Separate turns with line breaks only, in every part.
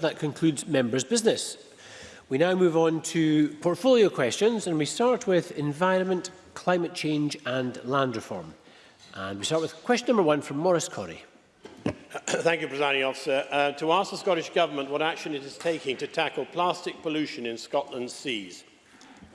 that concludes members' business. We now move on to portfolio questions and we start with environment, climate change and land reform. And we start with question number one from Maurice Corrie.
Thank you, Presiding Officer. Uh, to ask the Scottish Government what action it is taking to tackle plastic pollution in Scotland's seas.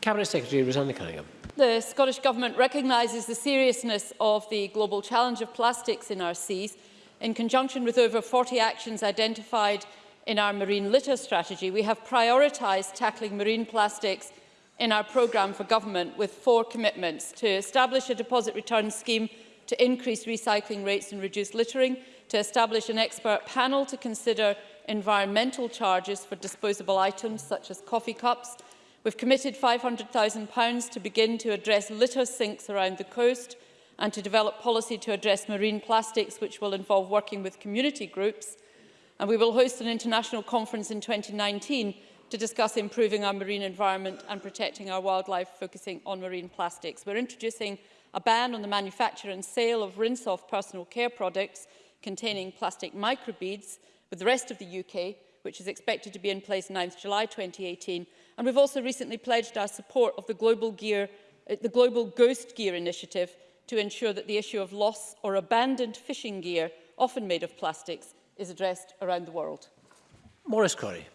Cabinet Secretary Rosanna Cunningham.
The Scottish Government recognises the seriousness of the global challenge of plastics in our seas in conjunction with over 40 actions identified in our marine litter strategy, we have prioritised tackling marine plastics in our programme for government with four commitments to establish a deposit return scheme to increase recycling rates and reduce littering, to establish an expert panel to consider environmental charges for disposable items such as coffee cups. We've committed £500,000 to begin to address litter sinks around the coast and to develop policy to address marine plastics, which will involve working with community groups. and we will host an international conference in 2019 to discuss improving our marine environment and protecting our wildlife, focusing on marine plastics. We're introducing a ban on the manufacture and sale of rinse-off personal care products containing plastic microbeads with the rest of the UK, which is expected to be in place 9th July 2018. And we've also recently pledged our support of the Global, Gear, uh, the Global Ghost Gear Initiative to ensure that the issue of lost or abandoned fishing gear, often made of plastics, is addressed around the world.
Morris Corey.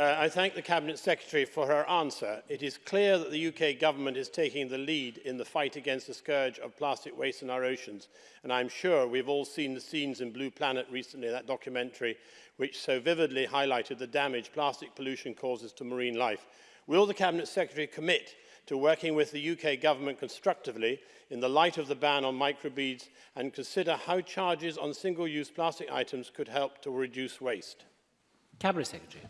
Uh, I thank the Cabinet Secretary for her answer. It is clear that the UK Government is taking the lead in the fight against the scourge of plastic waste in our oceans, and I'm sure we've all seen the scenes in Blue Planet recently, that documentary which so vividly highlighted the damage plastic pollution causes to marine life. Will the Cabinet Secretary commit to working with the UK government constructively in the light of the ban on microbeads and consider how charges on single-use plastic items could help to reduce waste.
Cabinet Secretary.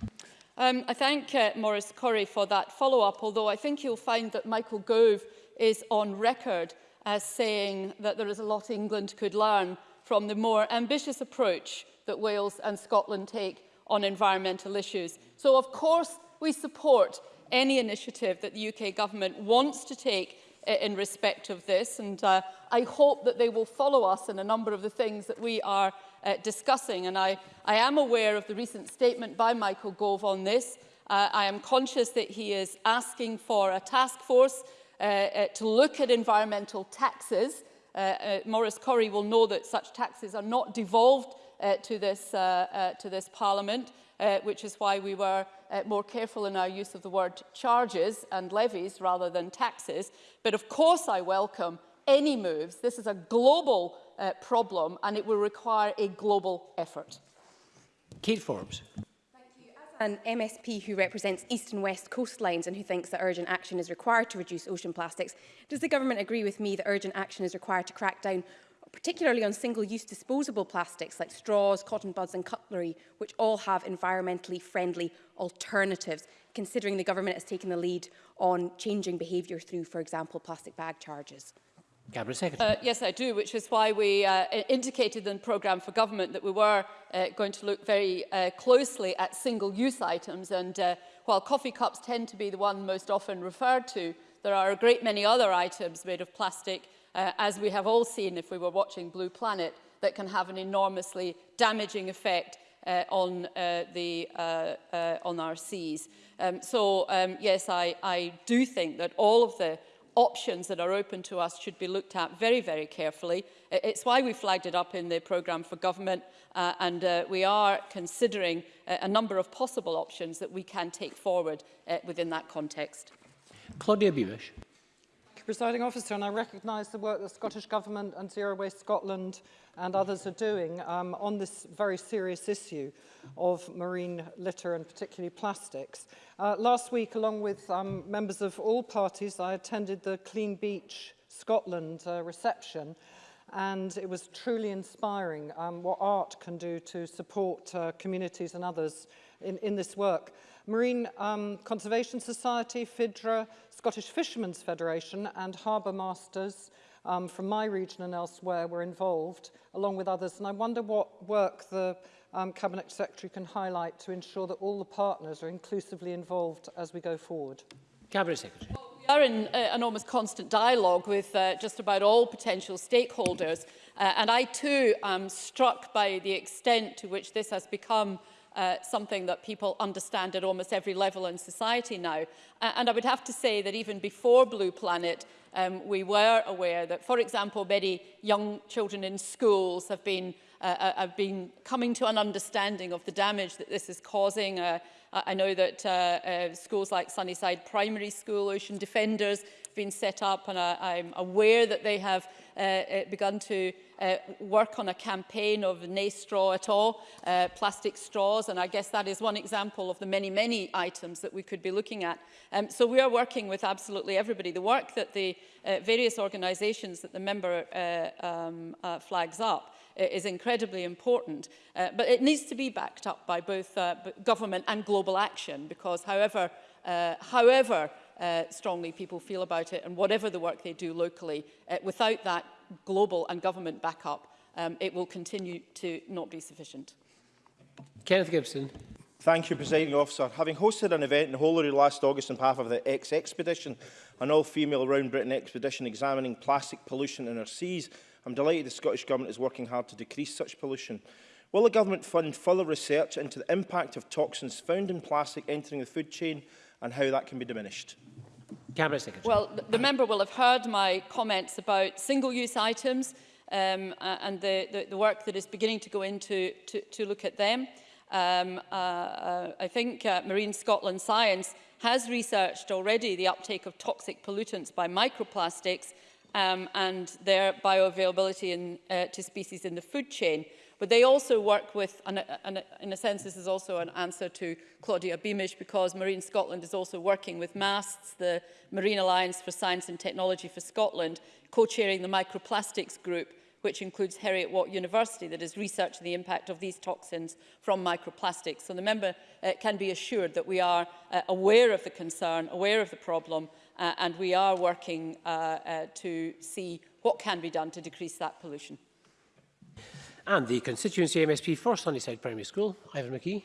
Um, I thank uh, Maurice Corrie for that follow-up, although I think you'll find that Michael Gove is on record as saying that there is a lot England could learn from the more ambitious approach that Wales and Scotland take on environmental issues. So of course we support any initiative that the UK government wants to take in respect of this and uh, I hope that they will follow us in a number of the things that we are uh, discussing and I, I am aware of the recent statement by Michael Gove on this. Uh, I am conscious that he is asking for a task force uh, uh, to look at environmental taxes. Uh, uh, Maurice Corrie will know that such taxes are not devolved uh, to, this, uh, uh, to this parliament uh, which is why we were uh, more careful in our use of the word charges and levies rather than taxes. But of course I welcome any moves. This is a global uh, problem and it will require a global effort.
Kate Forbes.
an MSP who represents east and west coastlines and who thinks that urgent action is required to reduce ocean plastics, does the government agree with me that urgent action is required to crack down particularly on single-use disposable plastics like straws, cotton buds and cutlery, which all have environmentally friendly alternatives, considering the government has taken the lead on changing behaviour through, for example, plastic bag charges?
Uh, yes, I do, which is why we uh, indicated in the programme for government that we were uh, going to look very uh, closely at single-use items. And uh, while coffee cups tend to be the one most often referred to, there are a great many other items made of plastic, uh, as we have all seen if we were watching Blue Planet, that can have an enormously damaging effect uh, on, uh, the, uh, uh, on our seas. Um, so, um, yes, I, I do think that all of the options that are open to us should be looked at very, very carefully. It's why we flagged it up in the programme for government uh, and uh, we are considering a, uh, a number of possible options that we can take forward uh, within that context.
Claudia Beavish.
Presiding Officer, and I recognise the work the Scottish Government and Zero Waste Scotland and others are doing um, on this very serious issue of marine litter and particularly plastics. Uh, last week, along with um, members of all parties, I attended the Clean Beach Scotland uh, reception and it was truly inspiring um, what art can do to support uh, communities and others in, in this work. Marine um, Conservation Society, FIDRA, Scottish Fishermen's Federation and harbour masters um, from my region and elsewhere were involved, along with others. And I wonder what work the um, Cabinet Secretary can highlight to ensure that all the partners are inclusively involved as we go forward.
Cabinet Secretary.
Well, we are in uh, an almost constant dialogue with uh, just about all potential stakeholders. Uh, and I too am struck by the extent to which this has become uh, something that people understand at almost every level in society now. Uh, and I would have to say that even before Blue Planet, um, we were aware that, for example, many young children in schools have been, uh, uh have been coming to an understanding of the damage that this is causing. Uh, I know that uh, uh, schools like Sunnyside Primary School, Ocean Defenders, been set up and I, am aware that they have uh, uh, begun to uh, work on a campaign of no straw at all, uh, plastic straws, and I guess that is one example of the many, many items that we could be looking at. Um, so we are working with absolutely everybody. The work that the uh, various organisations that the member uh, um, uh, flags up uh, is incredibly important, uh, but it needs to be backed up by both uh, government and global action, because however, uh, however uh, strongly people feel about it and whatever the work they do locally, uh, without that global and government backup, um, it will continue to not be sufficient.
Kenneth Gibson.
Thank you, Presiding Officer. Having hosted an event in Holery last August on behalf of the X Expedition, an all-female Round Britain expedition examining plastic pollution in our seas, I'm delighted the Scottish Government is working hard to decrease such pollution. Will the Government fund further research into the impact of toxins found in plastic entering the food chain and how that can be diminished.
Cabinet Secretary.
Well, the, member will have heard my comments about single-use items um, and the, the, the work that is beginning to go into to, to look at them. Um, uh, uh, I think uh, Marine Scotland Science has researched already the uptake of toxic pollutants by microplastics um, and their bioavailability in, uh, to species in the food chain. But they also work with, and, and in a sense this is also an answer to Claudia Beamish because Marine Scotland is also working with MASTS, the Marine Alliance for Science and Technology for Scotland, co-chairing the microplastics group which includes Harriet Watt University that is researching the impact of these toxins from microplastics. So the member uh, can be assured that we are uh, aware of the concern, aware of the problem, uh, and we are working uh, uh, to see what can be done to decrease that pollution
and the constituency MSP for Sunnyside Primary School, Ivan McKee.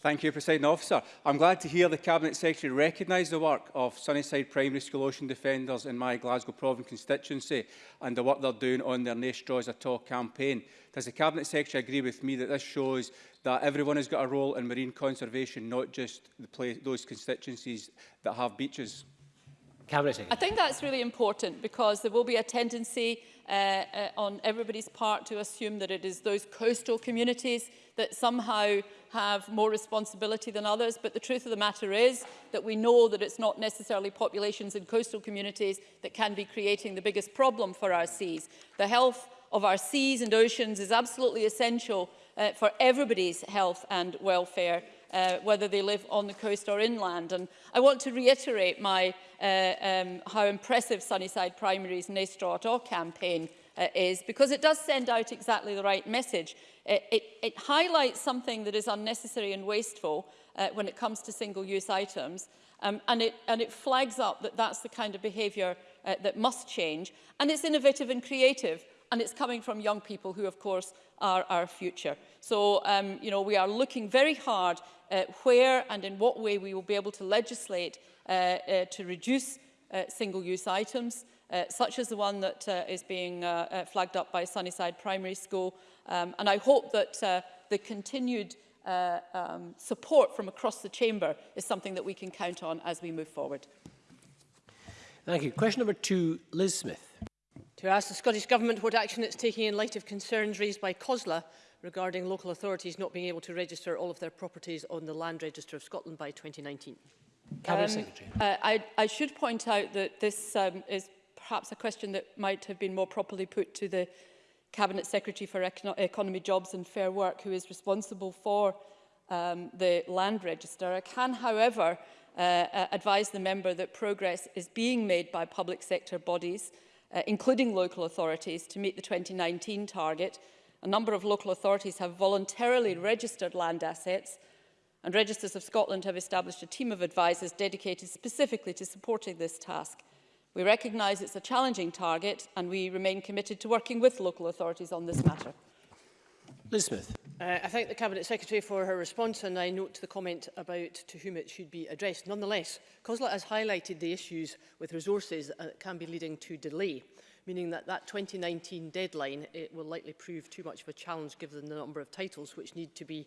Thank you, President Officer. I'm glad to hear the Cabinet Secretary recognise the work of Sunnyside Primary School Ocean Defenders in my Glasgow Province constituency and the work they're doing on their No Straws at All campaign. Does the Cabinet Secretary agree with me that this shows that everyone has got a role in marine conservation, not just the place, those constituencies that have beaches?
Cabinet Secretary.
I think that's really important because there will be a tendency Uh, uh, on everybody's part to assume that it is those coastal communities that somehow have more responsibility than others. But the truth of the matter is that we know that it's not necessarily populations in coastal communities that can be creating the biggest problem for our seas. The health of our seas and oceans is absolutely essential uh, for everybody's health and welfare, uh, whether they live on the coast or inland. And I want to reiterate my uh, um, how impressive Sunnyside Primary's Nestrot or campaign uh, is because it does send out exactly the right message. It, uh, it, it highlights something that is unnecessary and wasteful uh, when it comes to single-use items um, and, it, and it flags up that that's the kind of behaviour uh, that must change and it's innovative and creative and it's coming from young people who of course are our future. So um, you know we are looking very hard at uh, where and in what way we will be able to legislate uh, uh, to reduce uh, single-use items, uh, such as the one that uh, is being uh, uh, flagged up by Sunnyside Primary School. Um, and I hope that uh, the continued uh, um, support from across the chamber is something that we can count on as we move forward.
Thank you. Question number two, Liz Smith.
To ask the Scottish Government what action it's taking in light of concerns raised by COSLA regarding local authorities not being able to register all of their properties on the Land Register of Scotland by 2019.
Cabinet
um,
Secretary.
Uh, I, I should point out that this um, is perhaps a question that might have been more properly put to the Cabinet Secretary for Econo Economy, Jobs and Fair Work, who is responsible for um, the land register. I can, however, uh, uh advise the member that progress is being made by public sector bodies, uh, including local authorities, to meet the 2019 target. A number of local authorities have voluntarily registered land assets and Registers of Scotland have established a team of advisers dedicated specifically to supporting this task. We recognise it's a challenging target and we remain committed to working with local authorities on this matter.
Liz Smith.
Uh, I thank the Cabinet Secretary for her response and I note the comment about to whom it should be addressed. Nonetheless, COSLA has highlighted the issues with resources that can be leading to delay meaning that that 2019 deadline it will likely prove too much of a challenge given the number of titles which need to be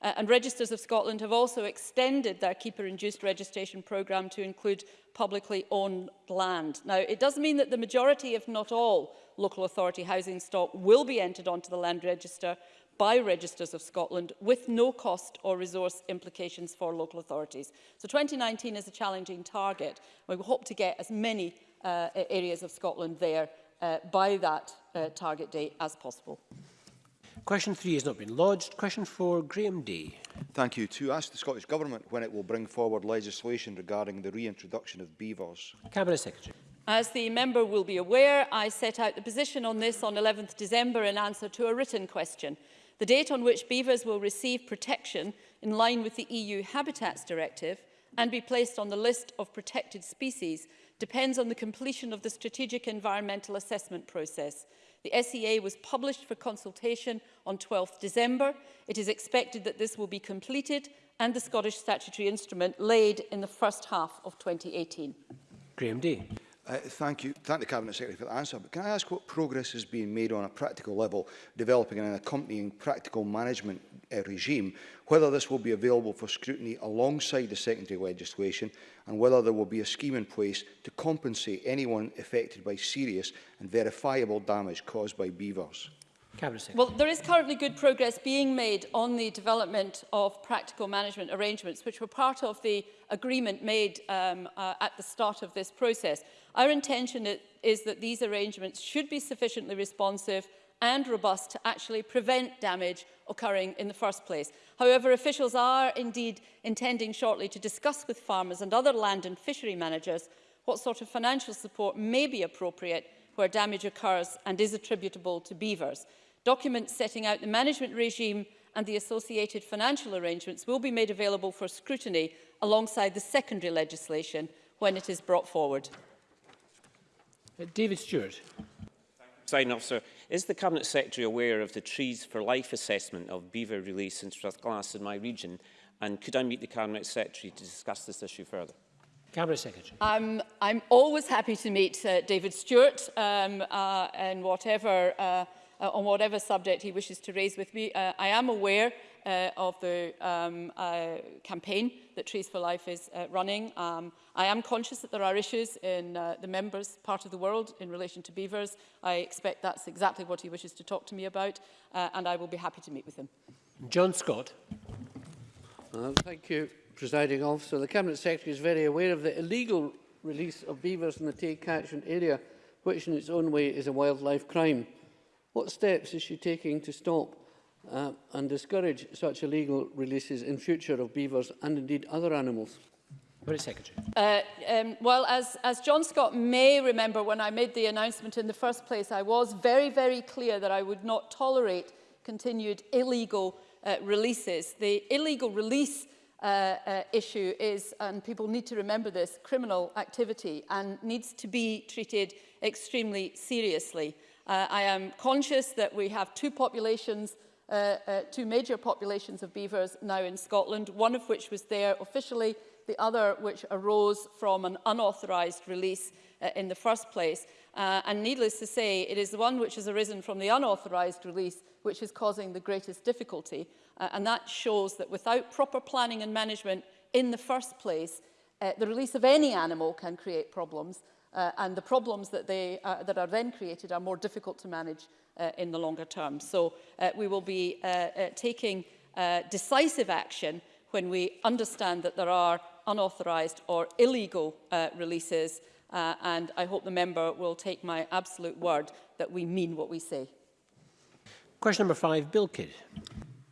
Uh, and Registers of Scotland have also extended their keeper-induced registration programme to include publicly owned land. Now, it does mean that the majority, if not all, local authority housing stock will be entered onto the land register by Registers of Scotland with no cost or resource implications for local authorities. So 2019 is a challenging target. We hope to get as many uh, areas of Scotland there uh, by that uh, target date as possible.
Question three has not been lodged. Question four, Graham Day.
Thank you. To ask the Scottish Government when it will bring forward legislation regarding the reintroduction of beavers.
Cabinet Secretary.
As the member will be aware, I set out the position on this on 11th December in answer to a written question. The date on which beavers will receive protection in line with the EU Habitats Directive and be placed on the list of protected species depends on the completion of the strategic environmental assessment process. The SEA was published for consultation on 12 th December. It is expected that this will be completed and the Scottish statutory instrument laid in the first half of 2018.
Graham D.
Uh, thank you. Thank the Cabinet Secretary for the answer. But can I ask what progress has been made on a practical level, developing an accompanying practical management uh, regime, whether this will be available for scrutiny alongside the secondary legislation and whether there will be a scheme in place to compensate anyone affected by serious and verifiable damage caused by beavers.
Well, there is currently good progress being made on the development of practical management arrangements, which were part of the agreement made um, uh, at the start of this process. Our intention is that these arrangements should be sufficiently responsive and robust to actually prevent damage occurring in the first place. However, officials are indeed intending shortly to discuss with farmers and other land and fishery managers what sort of financial support may be appropriate where damage occurs and is attributable to beavers. Documents setting out the management regime and the associated financial arrangements will be made available for scrutiny alongside the secondary legislation when it is brought forward.
Uh, David Stewart.
Presiding Officer, is the Cabinet Secretary aware of the Trees for Life assessment of beaver release in Strathglass in my region? And could I meet the Cabinet Secretary to discuss this issue further?
Cabinet Secretary.
Um, I'm always happy to meet uh, David Stewart um, uh, and whatever, uh, uh, on whatever subject he wishes to raise with me. Uh, I am aware uh, of the um, uh, campaign that Trees for Life is uh, running. Um, I am conscious that there are issues in uh, the members' part of the world in relation to beavers. I expect that's exactly what he wishes to talk to me about, uh, and I will be happy to meet with him.
John Scott.
Uh, thank you, Presiding Officer. The Cabinet Secretary is very aware of the illegal release of beavers in the Tay catchment area, which in its own way is a wildlife crime. What steps is she taking to stop uh, and discourage such illegal releases in future of beavers and indeed other animals?
Very Secretary.
Uh, um, well, as, as John Scott may remember, when I made the announcement in the first place, I was very, very clear that I would not tolerate continued illegal uh, releases. The illegal release uh, uh, issue is, and people need to remember this, criminal activity and needs to be treated extremely seriously. Uh, I am conscious that we have two populations uh, uh, two major populations of beavers now in Scotland, one of which was there officially, the other which arose from an unauthorised release uh, in the first place. Uh, and needless to say, it is the one which has arisen from the unauthorised release which is causing the greatest difficulty. Uh, and that shows that without proper planning and management in the first place, uh, the release of any animal can create problems uh, and the problems that, they, uh, that are then created are more difficult to manage uh, in the longer term. So uh, we will be uh, uh, taking uh, decisive action when we understand that there are unauthorised or illegal uh, releases uh, and I hope the member will take my absolute word that we mean what we say.
Question number five, Bill Kidd.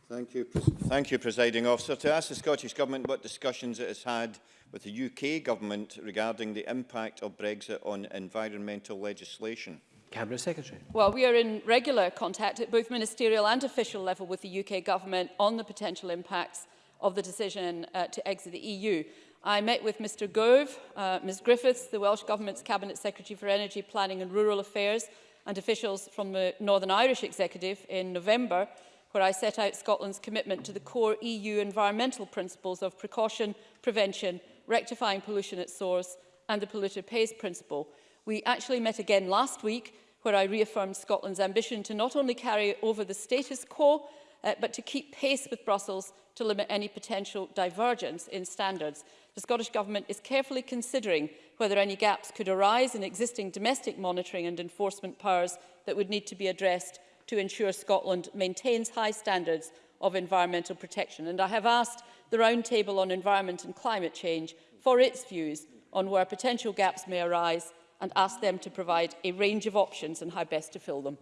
Thank you, thank you, Presiding Officer. To ask the Scottish Government what discussions it has had with the UK Government regarding the impact of Brexit on environmental legislation?
Cabinet Secretary.
Well, we are in regular contact at both ministerial and official level with the UK Government on the potential impacts of the decision uh, to exit the EU. I met with Mr Gove, uh, Ms Griffiths, the Welsh Government's Cabinet Secretary for Energy, Planning and Rural Affairs and officials from the Northern Irish Executive in November, where I set out Scotland's commitment to the core EU environmental principles of precaution, prevention rectifying pollution at source and the polluter pays principle. We actually met again last week where I reaffirmed Scotland's ambition to not only carry over the status quo, uh, but to keep pace with Brussels to limit any potential divergence in standards. The Scottish Government is carefully considering whether any gaps could arise in existing domestic monitoring and enforcement powers that would need to be addressed to ensure Scotland maintains high standards of environmental protection. And I have asked the Roundtable on Environment and Climate Change for its views on where potential gaps may arise and ask them to provide a range of options and how best to fill them.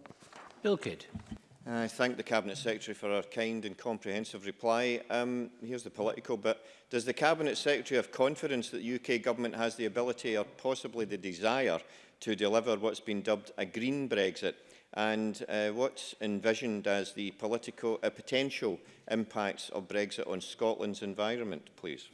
Bill Kidd.
I thank the Cabinet Secretary for her kind and comprehensive reply. Um, here's the political bit. Does the Cabinet Secretary have confidence that the UK Government has the ability or possibly the desire to deliver what's been dubbed a green Brexit? and uh, what's envisioned as the political uh, potential impacts of Brexit on Scotland's environment, please?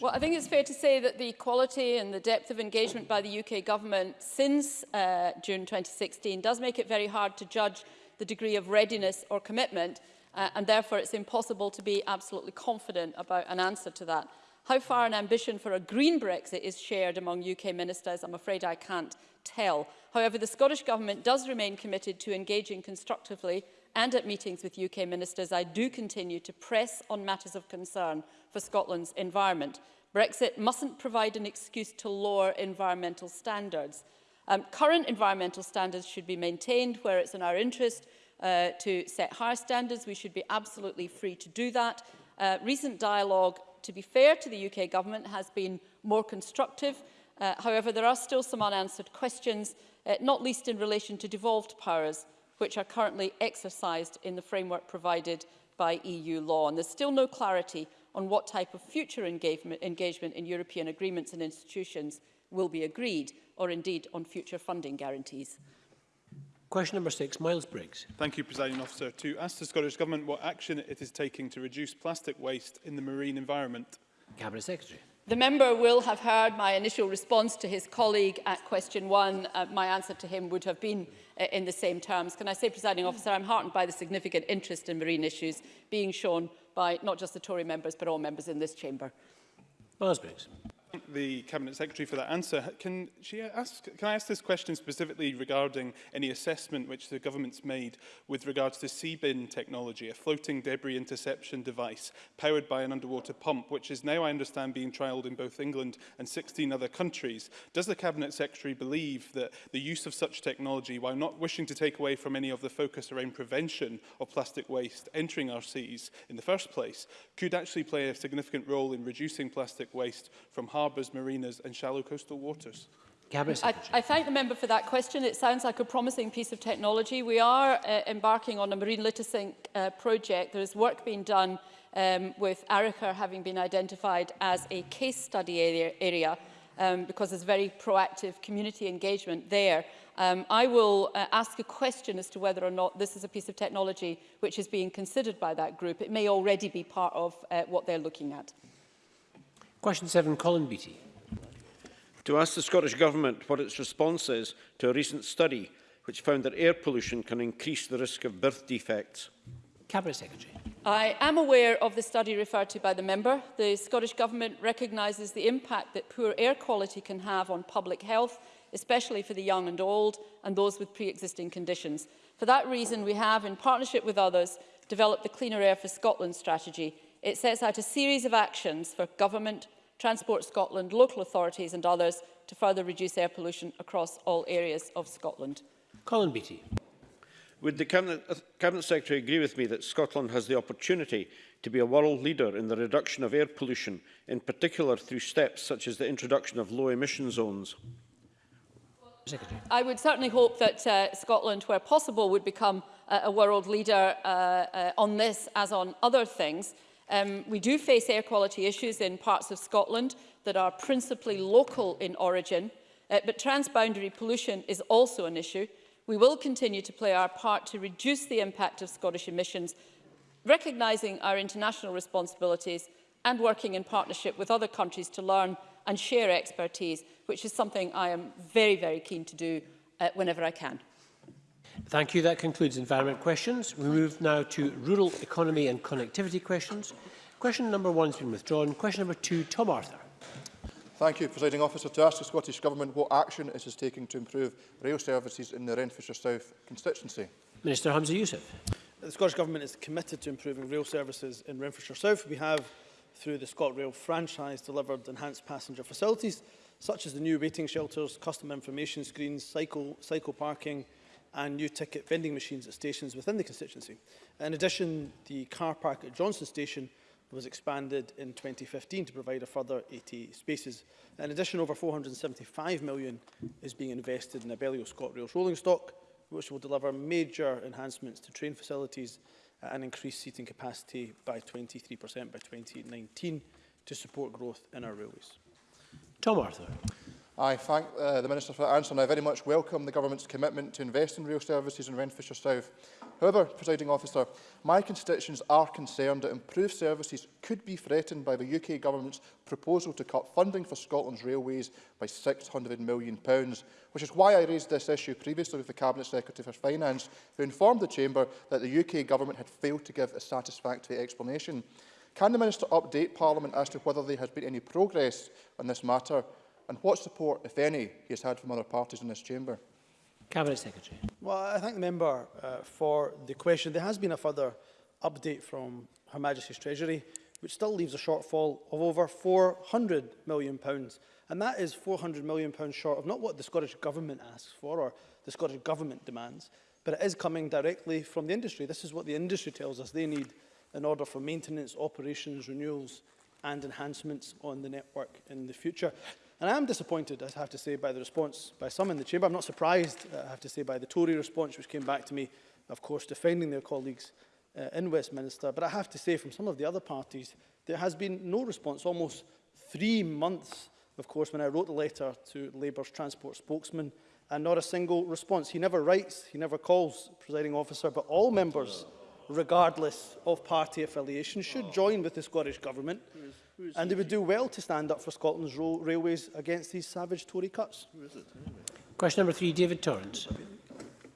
Well, I think it's fair to say that the quality and the depth of engagement by the UK government since uh, June 2016 does make it very hard to judge the degree of readiness or commitment, uh, and therefore it's impossible to be absolutely confident about an answer to that. How far an ambition for a green Brexit is shared among UK ministers, I'm afraid I can't tell. However, the Scottish Government does remain committed to engaging constructively and at meetings with UK ministers, I do continue to press on matters of concern for Scotland's environment. Brexit mustn't provide an excuse to lower environmental standards. Um, current environmental standards should be maintained where it's in our interest uh, to set higher standards. We should be absolutely free to do that. Uh, recent dialogue, to be fair to the UK government, has been more constructive. Uh, however, there are still some unanswered questions uh, not least in relation to devolved powers, which are currently exercised in the framework provided by EU law. And there's still no clarity on what type of future engagement, engagement in European agreements and institutions will be agreed, or indeed on future funding guarantees.
Question number six, Miles Briggs.
Thank you, Presiding Officer. To ask the Scottish Government what action it is taking to reduce plastic waste in the marine environment.
Cabinet Secretary.
The member will have heard my initial response to his colleague at question one. Uh, my answer to him would have been uh, in the same terms. Can I say, presiding officer, I'm heartened by the significant interest in marine issues being shown by not just the Tory members, but all members in this chamber.
Well,
the Cabinet Secretary for that answer. Can, she ask, can I ask this question specifically regarding any assessment which the government's made with regards to CBIN technology, a floating debris interception device powered by an underwater pump, which is now, I understand, being trialled in both England and 16 other countries. Does the Cabinet Secretary believe that the use of such technology, while not wishing to take away from any of the focus around prevention of plastic waste entering our seas in the first place, could actually play a significant role in reducing plastic waste from harbours harbors, marinas and shallow coastal waters?
I, I thank the member for that question. It sounds like a promising piece of technology. We are uh, embarking on a marine litisync uh, project. There is work being done um, with Arica having been identified as a case study area, area um, because there's very proactive community engagement there. Um, I will uh, ask a question as to whether or not this is a piece of technology which is being considered by that group. It may already be part of uh, what they're looking at.
Question 7, Colin Beattie.
To ask the Scottish Government what its response is to a recent study which found that air pollution can increase the risk of birth defects.
Cabinet Secretary.
I am aware of the study referred to by the member. The Scottish Government recognises the impact that poor air quality can have on public health, especially for the young and old and those with pre-existing conditions. For that reason, we have, in partnership with others, developed the Cleaner Air for Scotland strategy. It sets out a series of actions for government, Transport Scotland, local authorities and others to further reduce air pollution across all areas of Scotland.
Colin Beattie.
Would the Cabinet, uh, Cabinet Secretary agree with me that Scotland has the opportunity to be a world leader in the reduction of air pollution, in particular through steps such as the introduction of low emission zones?
Secretary. I would certainly hope that uh, Scotland, where possible, would become uh, a world leader uh, uh, on this as on other things. Um, we do face air quality issues in parts of Scotland that are principally local in origin, uh, but transboundary pollution is also an issue. We will continue to play our part to reduce the impact of Scottish emissions, recognising our international responsibilities and working in partnership with other countries to learn and share expertise, which is something I am very, very keen to do uh, whenever I can.
Thank you. That concludes environment questions. We move now to rural economy and connectivity questions. Question number one has been withdrawn. Question number two, Tom Arthur.
Thank you, Presiding Officer. To ask the Scottish Government what action it is taking to improve rail services in the Renfrewshire South constituency.
Minister Hamza Youssef.
The Scottish Government is committed to improving rail services in Renfrewshire South. We have, through the ScotRail franchise, delivered enhanced passenger facilities, such as the new waiting shelters, customer information screens, cycle, cycle parking, and new ticket vending machines at stations within the constituency. In addition, the car park at Johnson Station was expanded in 2015 to provide a further 80 spaces. In addition, over 475 million is being invested in Abellio ScotRail's rolling stock, which will deliver major enhancements to train facilities and increase seating capacity by 23% by 2019 to support growth in our railways.
Tom Arthur.
I thank uh, the Minister for that answer and I very much welcome the Government's commitment to invest in rail services in Renfrewshire South. However, Presiding Officer, my constituents are concerned that improved services could be threatened by the UK Government's proposal to cut funding for Scotland's railways by £600 million, which is why I raised this issue previously with the Cabinet Secretary for Finance, who informed the Chamber that the UK Government had failed to give a satisfactory explanation. Can the Minister update Parliament as to whether there has been any progress on this matter and what support, if any, he has had from other parties in this chamber?
Cabinet Secretary.
Well, I thank the member uh, for the question. There has been a further update from Her Majesty's Treasury, which still leaves a shortfall of over £400 million. And that is £400 million short of not what the Scottish Government asks for or the Scottish Government demands, but it is coming directly from the industry. This is what the industry tells us they need in order for maintenance, operations, renewals and enhancements on the network in the future. And I am disappointed, I have to say, by the response by some in the chamber. I'm not surprised, uh, I have to say, by the Tory response, which came back to me, of course, defending their colleagues uh, in Westminster. But I have to say, from some of the other parties, there has been no response. Almost three months, of course, when I wrote the letter to Labour's transport spokesman, and not a single response. He never writes, he never calls, presiding officer, but all members regardless of party affiliation, should oh. join with the Scottish Government. and they would do well to stand up for Scotland's railways against these savage Tory cuts.
Question number three, David Torrance.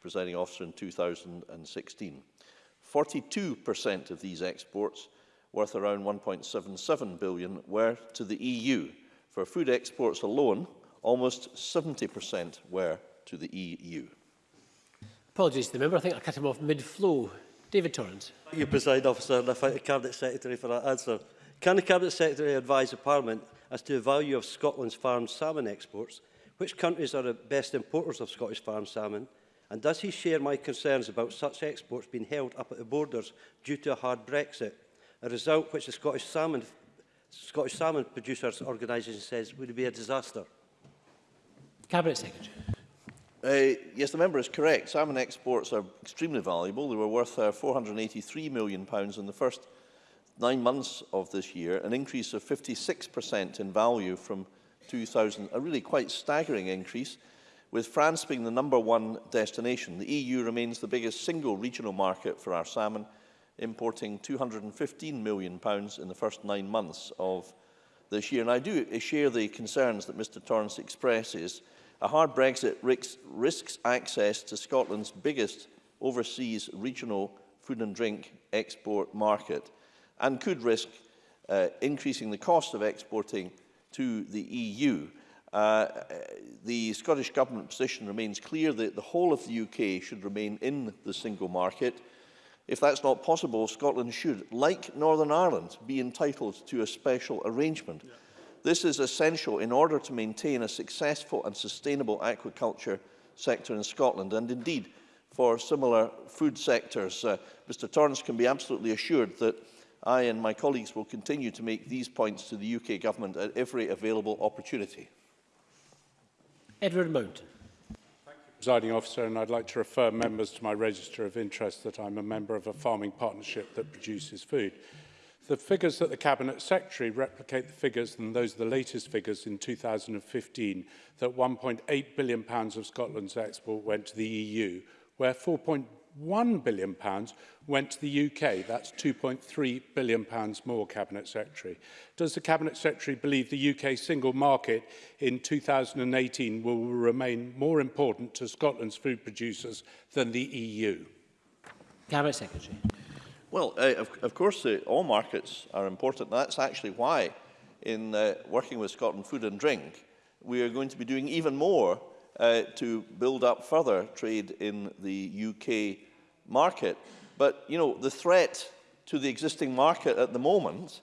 presiding officer in 2016. 42% of these exports worth around 1.77 billion were to the EU. For food exports alone, almost 70% were to the EU.
Apologies to the member, I think I cut him off mid-flow. David Torrance.
You preside officer and I the Cabinet Secretary for that answer. Can the Cabinet Secretary advise the Parliament as to the value of Scotland's farm salmon exports? Which countries are the best importers of Scottish farm salmon? And does he share my concerns about such exports being held up at the borders due to a hard Brexit, a result which the Scottish Salmon, Scottish salmon Producers Organisation says would be a disaster?
Cabinet Secretary.
Uh, yes, the member is correct. Salmon exports are extremely valuable. They were worth uh, £483 million in the first nine months of this year, an increase of 56% in value from 2000, a really quite staggering increase, with France being the number one destination. The EU remains the biggest single regional market for our salmon, importing £215 million in the first nine months of this year. And I do share the concerns that Mr Torrance expresses A hard Brexit risks, risks access to Scotland's biggest overseas regional food and drink export market and could risk uh, increasing the cost of exporting to the EU. Uh, the Scottish Government position remains clear that the whole of the UK should remain in the single market. If that's not possible, Scotland should, like Northern Ireland, be entitled to a special arrangement. Yeah. This is essential in order to maintain a successful and sustainable aquaculture sector in Scotland and indeed for similar food sectors. Uh, Mr Torrance can be absolutely assured that I and my colleagues will continue to make these points to the UK Government at every available opportunity.
Edward Mountain.
Presiding Officer, and I'd like to refer members to my register of interest that I'm a member of a farming partnership that produces food. The figures that the Cabinet Secretary replicate the figures, and those are the latest figures in 2015, that £1.8 billion pounds of Scotland's export went to the EU, where £4.1 billion pounds went to the UK. That's £2.3 billion pounds more, Cabinet Secretary. Does the Cabinet Secretary believe the UK single market in 2018 will remain more important to Scotland's food producers than the EU?
Cabinet Secretary.
Well, uh, of, of, course, all markets are important. That's actually why, in uh, working with Scotland Food and Drink, we are going to be doing even more uh, to build up further trade in the UK market. But, you know, the threat to the existing market at the moment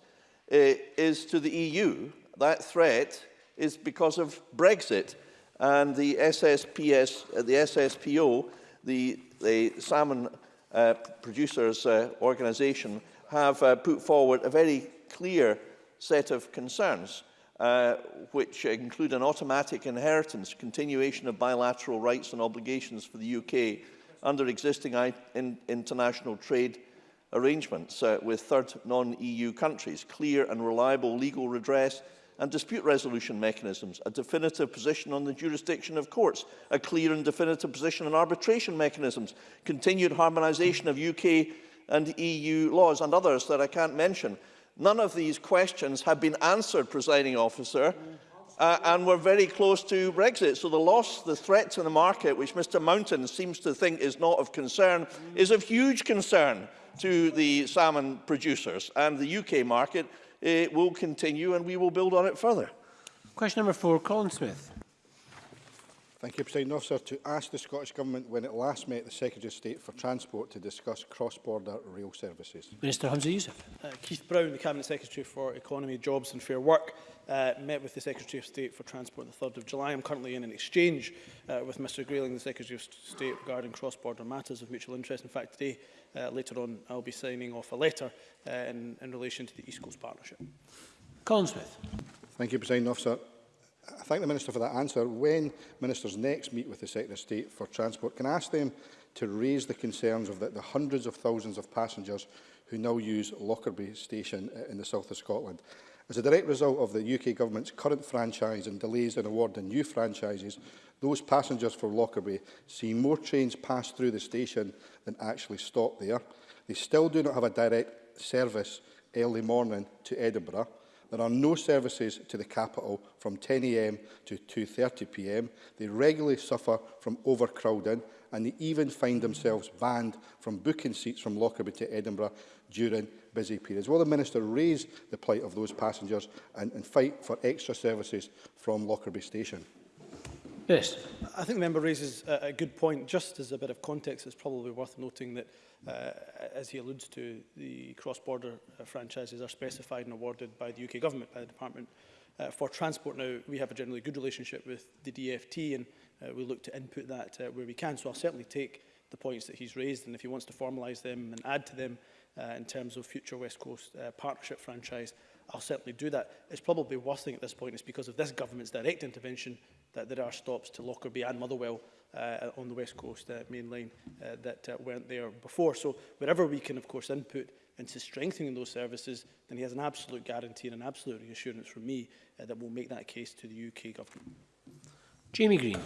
uh, is to the EU. That threat is because of Brexit and the SSPS, uh, the SSPO, the, the salmon uh, Producers uh, Organisation have uh, put forward a very clear set of concerns, uh, which include an automatic inheritance, continuation of bilateral rights and obligations for the UK under existing in international trade arrangements uh, with third non-EU countries, clear and reliable legal redress and dispute resolution mechanisms, a definitive position on the jurisdiction of courts, a clear and definitive position on arbitration mechanisms, continued harmonisation of UK and EU laws and others that I can't mention. None of these questions have been answered, presiding officer, uh, and we're very close to Brexit. So the loss, the threat to the market, which Mr Mountain seems to think is not of concern, is of huge concern to the salmon producers and the UK market, uh, will continue and we will build on it further.
Question number four, Colin Smith.
Thank you, President Officer. To ask the Scottish Government when it last met the Secretary of State for Transport to discuss cross-border rail services.
Minister Hamza Youssef.
Uh, Keith Brown, the Cabinet Secretary for Economy, Jobs and Fair Work, uh, met with the Secretary of State for Transport on the 3rd of July. I'm currently in an exchange uh, with Mr Grayling, the Secretary of State, regarding cross-border matters of mutual interest. In fact, today uh, later on I'll be signing off a letter uh, in, in relation to the East Coast Partnership.
Colin Smith.
Thank you, President Officer. I thank the Minister for that answer. When Ministers next meet with the Secretary of State for Transport, can I ask them to raise the concerns of the, the hundreds of thousands of passengers who now use Lockerbie Station uh, in the south of Scotland? As a direct result of the UK Government's current franchise and delays in awarding new franchises, those passengers for Lockerbie see more trains pass through the station than actually stop there. They still do not have a direct service early morning to Edinburgh. There are no services to the capital from 10am to 2.30pm. They regularly suffer from overcrowding and they even find themselves banned from booking seats from Lockerbie to Edinburgh during busy periods. Will the Minister raise the plight of those passengers and, and fight for extra services from Lockerbie Station?
Yes. I think the member raises a, a good point. Just as a bit of context, it's probably worth noting that, uh, as he alludes to, the cross-border uh, franchises are specified and awarded by the UK government, by the Department uh, for Transport. Now, we have a generally good relationship with the DFT and uh, we look to input that uh, where we can. So I'll certainly take the points that he's raised and if he wants to formalise them and add to them, uh, in terms of future West Coast uh, partnership franchise, I'll certainly do that. It's probably worth thinking at this point is because of this government's direct intervention that there are stops to Lockerbie and Motherwell uh, on the West Coast uh, main line uh, that uh, weren't there before. So wherever we can, of course, input into strengthening those services, then he has an absolute guarantee and an absolute reassurance from me uh, that we'll make that case to the UK government.
Jamie Green.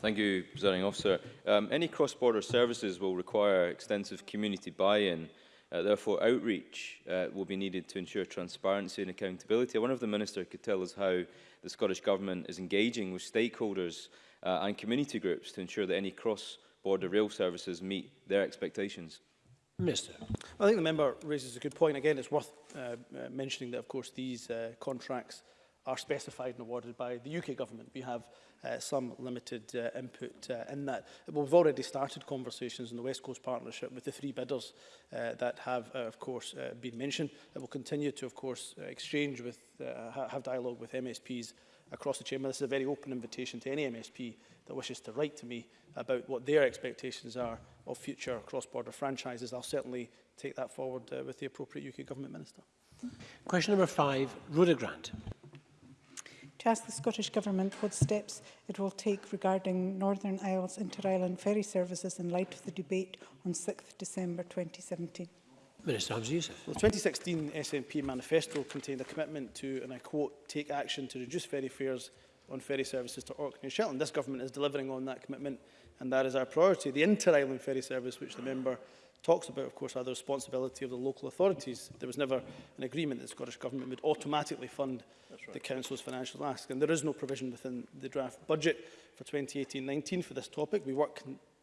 Thank you, Presiding Officer. Um, any cross-border services will require extensive community buy-in. Uh, therefore, outreach uh, will be needed to ensure transparency and accountability. I wonder if the Minister could tell us how the Scottish Government is engaging with stakeholders uh, and community groups to ensure that any cross-border rail services meet their expectations.
Mr.
I think the member raises a good point. Again, it's worth uh, uh mentioning that, of course, these uh, contracts are specified and awarded by the UK government. We have uh, some limited uh, input uh, in that. we've already started conversations in the West Coast Partnership with the three bidders uh, that have, uh, of course, uh, been mentioned. It will continue to, of course, uh, exchange with, uh, have dialogue with MSPs across the chamber. This is a very open invitation to any MSP that wishes to write to me about what their expectations are of future cross-border franchises. I'll certainly take that forward uh, with the appropriate UK government minister.
Question number five, Rhoda Grant
to ask the Scottish Government what steps it will take regarding Northern Isles inter-island ferry services in light of the debate on 6th December 2017.
Minister Hamza Youssef.
The 2016 SNP manifesto contained a commitment to, and I quote, take action to reduce ferry fares on ferry services to Orkney and Shetland. This government is delivering on that commitment and that is our priority. The inter-island ferry service, which the member talks about, of course, are the responsibility of the local authorities. There was never an agreement that the Scottish Government would automatically fund right. the Council's financial ask. And there is no provision within the draft budget for 2018-19 for this topic. We, work,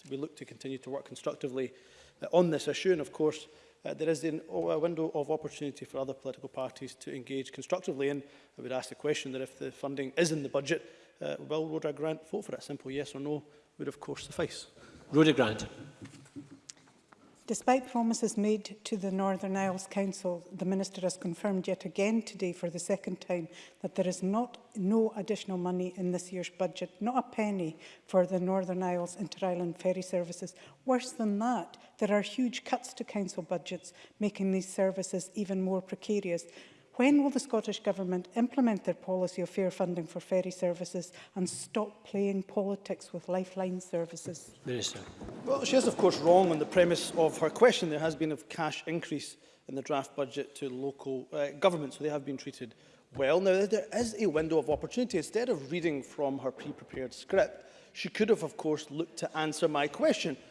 we look to continue to work constructively uh, on this issue. And, of course, uh, there is an, a window of opportunity for other political parties to engage constructively. And I would ask the question that if the funding is in the budget, uh, will Rhoda Grant vote for it? A simple yes or no would, of course, suffice.
Rhoda Grant.
Despite promises made to the Northern Isles Council, the Minister has confirmed yet again today for the second time that there is not no additional money in this year's budget, not a penny for the Northern Isles inter-island ferry services. Worse than that, there are huge cuts to council budgets, making these services even more precarious. When will the Scottish Government implement their policy of fair funding for ferry services and stop playing politics with lifeline services?
Minister.
Well, she is, of course, wrong on the premise of her question. There has been a cash increase in the draft budget to local uh, governments, so they have been treated well. Now, there is a window of opportunity. Instead of reading from her pre-prepared script, she could have, of course, looked to answer my question,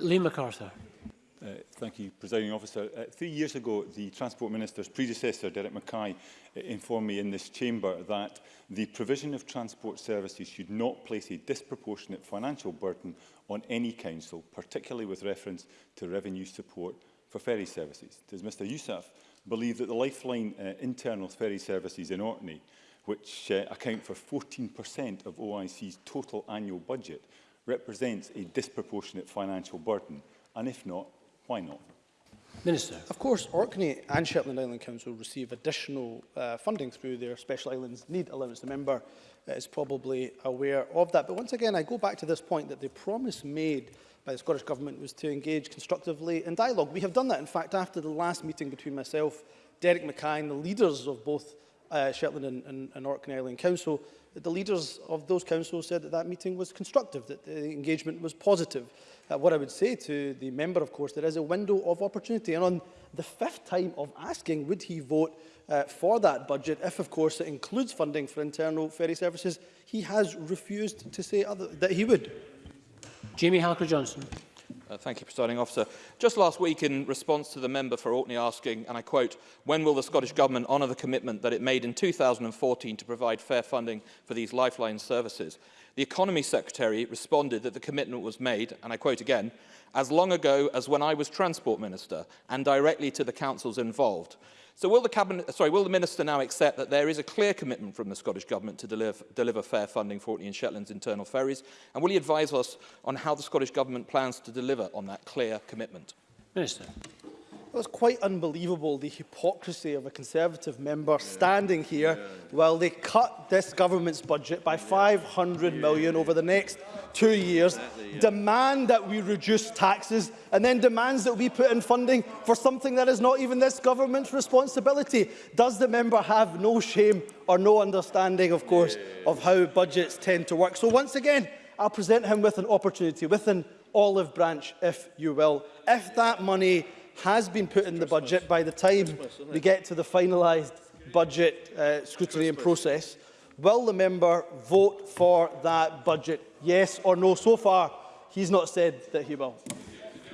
Lee MacArthur.
Uh, thank you, Presiding Officer. Uh, three years ago, the Transport Minister's predecessor, Derek Mackay, uh, informed me in this chamber that the provision of transport services should not place a disproportionate financial burden on any council, particularly with reference to revenue support for ferry services. Does Mr Youssef believe that the Lifeline uh, internal ferry services in Orkney, which uh, account for 14% of OIC's total annual budget, represents a disproportionate financial burden? And if not, Why not?
Minister. Of course, Orkney and Shetland Island Council receive additional uh, funding through their Special Islands Need Allowance. The member uh, is probably aware of that. But once again, I go back to this point that the promise made by the Scottish Government was to engage constructively in dialogue. We have done that. In fact, after the last meeting between myself, Derek Mackay and the leaders of both uh, Shetland and, and, and Orkney Island Council, the leaders of those councils said that that meeting was constructive, that the engagement was positive uh, what I would say to the member, of course, there is a window of opportunity. And on the fifth time of asking, would he vote uh, for that budget, if, of course, it includes funding for internal ferry services, he has refused to say other, that he would.
Jamie Halker-Johnson.
Uh, thank you, Presiding Officer. Just last week, in response to the member for Orkney asking, and I quote, when will the Scottish Government honour the commitment that it made in 2014 to provide fair funding for these lifeline services? the Economy Secretary responded that the commitment was made, and I quote again, as long ago as when I was Transport Minister and directly to the councils involved. So will the, cabinet, sorry, will the Minister now accept that there is a clear commitment from the Scottish Government to deliver, deliver fair funding for Orkney and Shetland's internal ferries? And will he advise us on how the Scottish Government plans to deliver on that clear commitment?
Minister.
Well, it's quite unbelievable the hypocrisy of a Conservative member yeah. standing here yeah. while they cut this government's budget by yeah. 500 yeah. million over the next two years, exactly, yeah. demand that we reduce taxes and then demands that we put in funding for something that is not even this government's responsibility. Does the member have no shame or no understanding, of course, yeah. of how budgets tend to work? So once again, I'll present him with an opportunity, with an olive branch, if you will. If that money has been put in the budget by the time we get to the finalised budget uh, scrutiny and process. Will the member vote for that budget, yes or no? So far, he's not said that he will.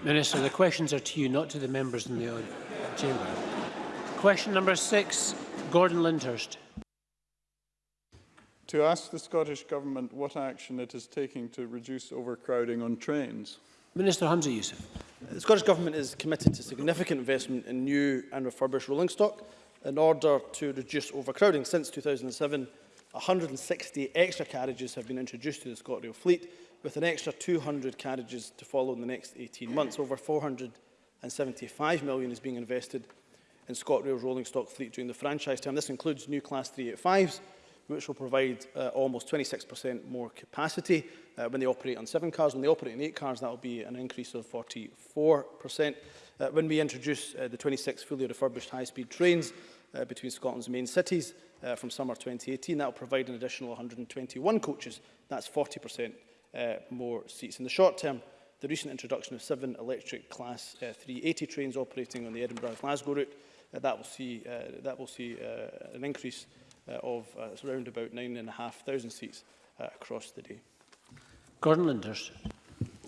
Minister, the questions are to you, not to the members in the chamber. Question number six, Gordon Lindhurst.
To ask the Scottish Government what action it is taking to reduce overcrowding on trains.
Minister Hamza Youssef.
The Scottish Government is committed to significant investment in new and refurbished rolling stock in order to reduce overcrowding. Since 2007, 160 extra carriages have been introduced to the ScotRail fleet, with an extra 200 carriages to follow in the next 18 months. Over 475 million is being invested in ScotRail's rolling stock fleet during the franchise term. This includes new Class 385s, which will provide uh, almost 26% more capacity uh, when they operate on seven cars. When they operate on eight cars, that will be an increase of 44%. Uh, when we introduce uh, the 26 fully refurbished high-speed trains uh, between Scotland's main cities uh, from summer 2018, that will provide an additional 121 coaches. That's 40% uh, more seats. In the short term, the recent introduction of seven electric Class uh, 380 trains operating on the Edinburgh-Glasgow route, uh, that will see, uh, that will see uh, an increase uh, of uh, around about 9,500 seats uh, across the day.
Gordon Linders.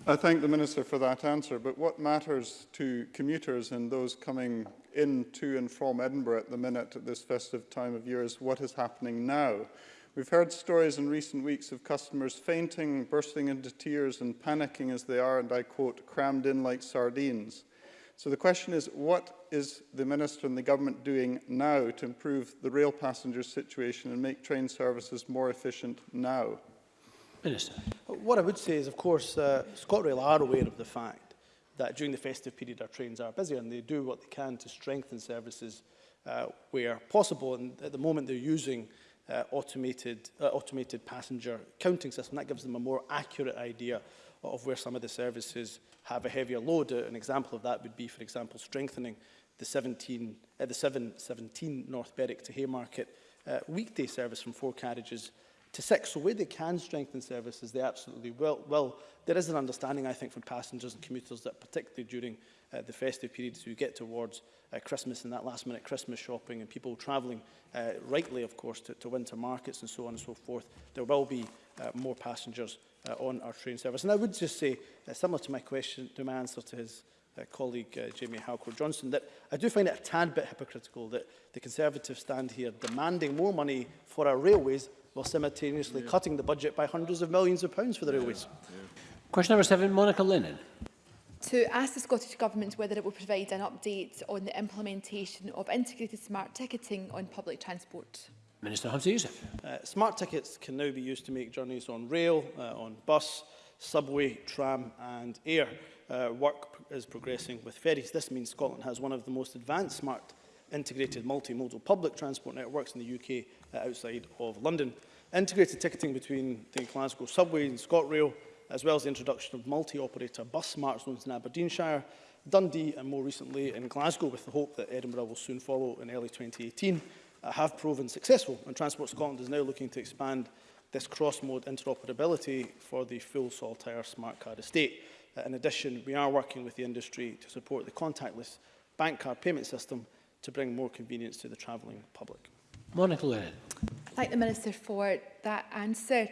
I thank the Minister for that answer, but what matters to commuters and those coming in to and from Edinburgh at the minute at this festive time of year is what is happening now. We've heard stories in recent weeks of customers fainting, bursting into tears and panicking as they are, and I quote, crammed in like sardines. So the question is, what is the Minister and the Government doing now to improve the rail passenger situation and make train services more efficient now?
Minister.
What I would say is, of course, uh, ScotRail are aware of the fact that during the festive period our trains are busier and they do what they can to strengthen services uh, where possible. And at the moment they're using uh, automated, uh, automated passenger counting system. That gives them a more accurate idea of where some of the services have a heavier load. Uh, an example of that would be, for example, strengthening the 17, uh, the 717 North Berwick to Haymarket uh, weekday service from four carriages to six. So where they can strengthen services, they absolutely will. Well, There is an understanding, I think, from passengers and commuters that particularly during uh, the festive periods we get towards uh, Christmas and that last minute Christmas shopping and people travelling uh, rightly, of course, to, to winter markets and so on and so forth, there will be uh, more passengers uh, on our train service. And I would just say, uh, similar to my question, to my answer to his uh, colleague uh, Jamie Halcor-Johnson, that I do find it a tad bit hypocritical that the Conservatives stand here demanding more money for our railways while simultaneously yeah. cutting the budget by hundreds of millions of pounds for the yeah. railways. Yeah.
Question number seven, Monica Lennon.
To ask the Scottish Government whether it will provide an update on the implementation of integrated smart ticketing on public transport.
Minister Hamza Youssef.
Uh, smart tickets can now be used to make journeys on rail, uh, on bus, subway, tram and air. Uh, work is progressing with ferries. This means Scotland has one of the most advanced smart integrated multimodal public transport networks in the UK uh, outside of London. Integrated ticketing between the Glasgow subway and ScotRail, as well as the introduction of multi-operator bus smart zones in Aberdeenshire, Dundee and more recently in Glasgow with the hope that Edinburgh will soon follow in early 2018 uh, have proven successful. And Transport Scotland is now looking to expand this cross-mode interoperability for the full Saltire smart card estate. Uh, in addition, we are working with the industry to support the contactless bank card payment system to bring more convenience to the travelling public.
Monica Lennon.
Thank the Minister for that answer.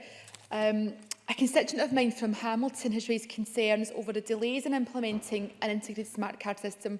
Um, A constituent of mine from Hamilton has raised concerns over the delays in implementing an integrated smart card system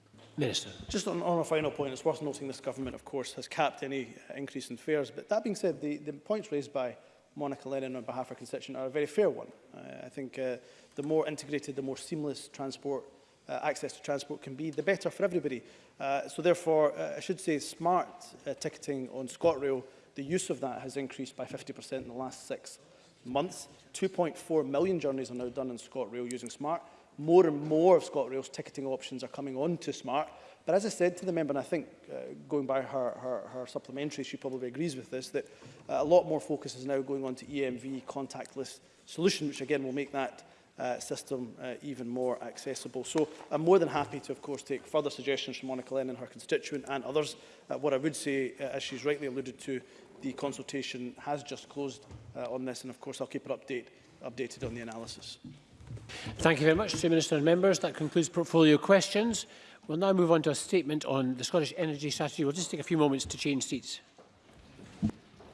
Minister.
Just on, on a final point, it's worth noting this government, of course, has capped any uh, increase in fares. But that being said, the, the points raised by Monica Lennon on behalf of her constituent are a very fair one. Uh, I think uh, the more integrated, the more seamless transport uh, access to transport can be, the better for everybody. Uh, so therefore, uh, I should say smart uh, ticketing on ScotRail, the use of that has increased by 50% in the last six months. 2.4 million journeys are now done in ScotRail using smart. More and more of ScotRail's ticketing options are coming onto smart. But as I said to the member, and I think uh, going by her, her, her supplementary, she probably agrees with this, that uh, a lot more focus is now going on to EMV contactless solution, which again will make that uh, system uh, even more accessible. So I'm more than happy to, of course, take further suggestions from Monica Lennon, her constituent and others. Uh, what I would say, uh, as she's rightly alluded to, the consultation has just closed uh, on this and, of course, I'll keep her update, updated on the analysis.
Thank you very much to Minister and members. That concludes portfolio questions. We'll now move on to a statement on the Scottish Energy Strategy. We'll just take a few moments to change seats.